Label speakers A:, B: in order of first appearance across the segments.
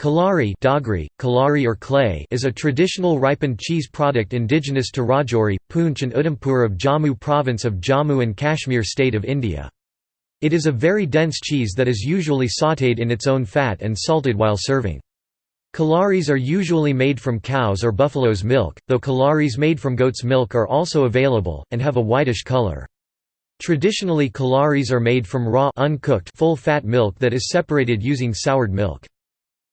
A: Kalari Dogri, Kalari or clay is a traditional ripened cheese product indigenous to Rajouri, Poonch and Udhampur of Jammu province of Jammu and Kashmir state of India. It is a very dense cheese that is usually sautéed in its own fat and salted while serving. Kalaris are usually made from cow's or buffalo's milk, though kalaris made from goat's milk are also available, and have a whitish color. Traditionally kalaris are made from raw uncooked full-fat milk that is separated using soured milk.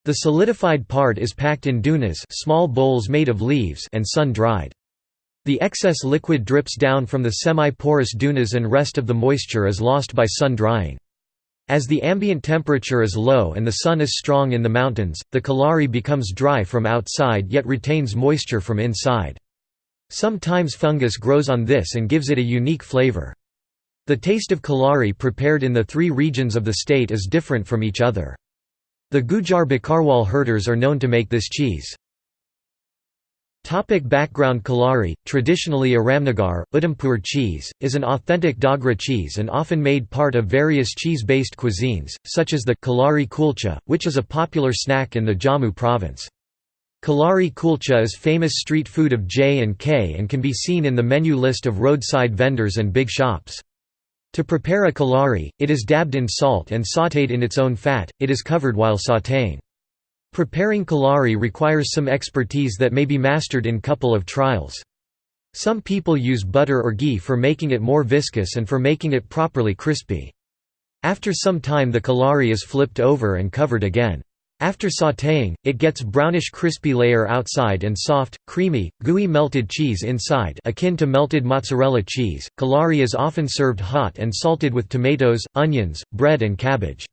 A: The solidified part is packed in dunas small bowls made of leaves and sun-dried. The excess liquid drips down from the semi-porous dunas and rest of the moisture is lost by sun drying. As the ambient temperature is low and the sun is strong in the mountains, the kalari becomes dry from outside yet retains moisture from inside. Sometimes fungus grows on this and gives it a unique flavor. The taste of kalari prepared in the three regions of the state is different from each other. The Gujar Bakarwal herders are known to make this cheese. Topic background Kalari, traditionally a Ramnagar, Udhampur cheese, is an authentic Dogra cheese and often made part of various cheese-based cuisines, such as the Kalari kulcha, which is a popular snack in the Jammu province. Kalari kulcha is famous street food of J&K and can be seen in the menu list of roadside vendors and big shops. To prepare a kalari, it is dabbed in salt and sautéed in its own fat, it is covered while sautéing. Preparing kalari requires some expertise that may be mastered in couple of trials. Some people use butter or ghee for making it more viscous and for making it properly crispy. After some time the kalari is flipped over and covered again. After sautéing, it gets brownish crispy layer outside and soft, creamy, gooey melted cheese inside akin to melted mozzarella cheese. Kalari is often served hot and salted with tomatoes, onions, bread and cabbage.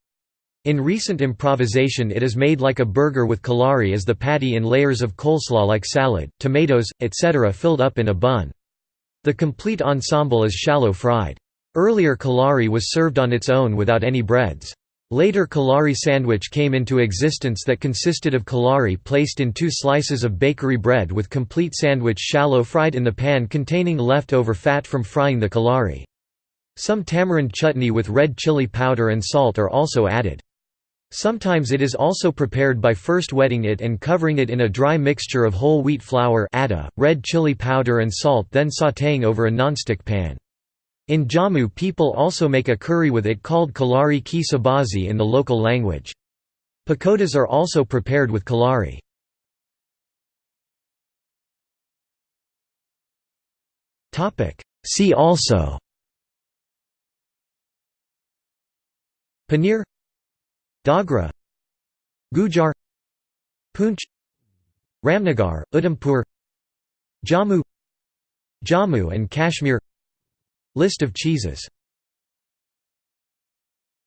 A: In recent improvisation it is made like a burger with kalari as the patty in layers of coleslaw like salad, tomatoes, etc. filled up in a bun. The complete ensemble is shallow fried. Earlier kalari was served on its own without any breads. Later Kalari sandwich came into existence that consisted of kalari placed in two slices of bakery bread with complete sandwich shallow fried in the pan containing leftover fat from frying the kalari. Some tamarind chutney with red chili powder and salt are also added. Sometimes it is also prepared by first wetting it and covering it in a dry mixture of whole wheat flour atta, red chili powder and salt then sautéing over a nonstick pan. In Jammu people also make a curry with it called kalari ki sabazi in the local language. Pakodas are also prepared with kalari. See also Paneer Dogra Gujar Poonch Ramnagar, Udhampur Jammu Jammu and Kashmir List of cheeses